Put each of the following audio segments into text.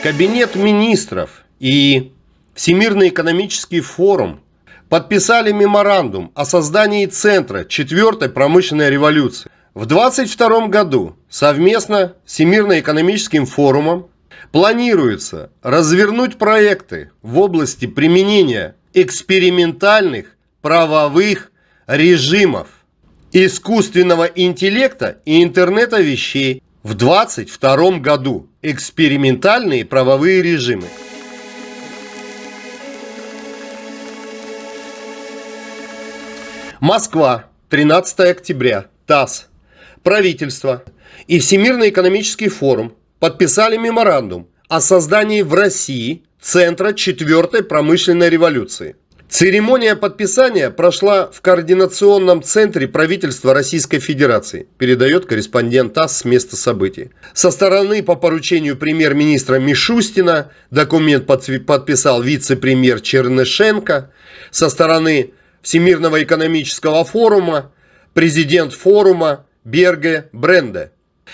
Кабинет министров и Всемирный экономический форум подписали меморандум о создании Центра четвертой промышленной революции. В 2022 году совместно с Всемирным экономическим форумом планируется развернуть проекты в области применения экспериментальных правовых режимов, искусственного интеллекта и интернета вещей в 2022 году. Экспериментальные правовые режимы. Москва, 13 октября, ТАСС. Правительство и Всемирный экономический форум подписали меморандум о создании в России Центра четвертой промышленной революции. Церемония подписания прошла в Координационном центре правительства Российской Федерации, передает корреспондент ТАСС с места событий. Со стороны по поручению премьер-министра Мишустина документ подписал вице-премьер Чернышенко. Со стороны Всемирного экономического форума президент форума Берге Бренде.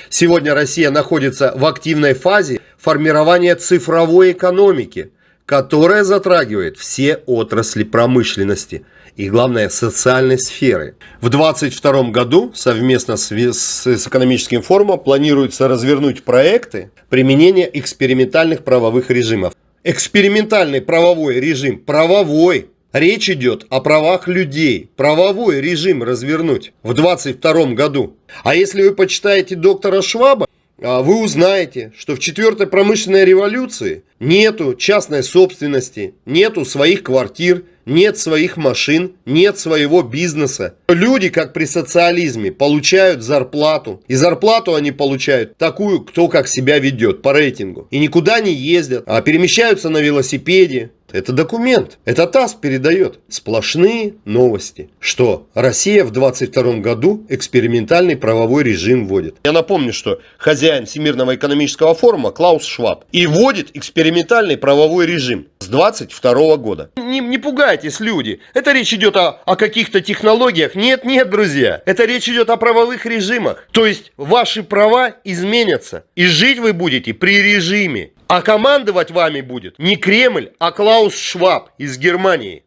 Сегодня Россия находится в активной фазе формирования цифровой экономики, которая затрагивает все отрасли промышленности и, главное, социальной сферы. В 2022 году совместно с, экономическим форумом планируется развернуть проекты применения экспериментальных правовых режимов. Экспериментальный правовой режим, правовой, Речь идет о правах людей, правовой режим развернуть в 2022 году. А если вы почитаете доктора Шваба, вы узнаете, что в четвертой промышленной революции нету частной собственности, нету своих квартир, нет своих машин, нет своего бизнеса. Люди, как при социализме, получают зарплату. И зарплату они получают такую, кто как себя ведет по рейтингу. И никуда не ездят, а перемещаются на велосипеде, это документ. Это ТАСС передает. Сплошные новости. Что Россия в 22 году экспериментальный правовой режим вводит. Я напомню, что хозяин Всемирного экономического форума Клаус Шваб и вводит экспериментальный правовой режим с 22 года. Не, не пугайтесь, люди. Это речь идет о, о каких-то технологиях. Нет, нет, друзья. Это речь идет о правовых режимах. То есть ваши права изменятся. И жить вы будете при режиме. А командовать вами будет не Кремль, а Клаус Шваб из Германии.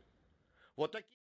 Вот такие...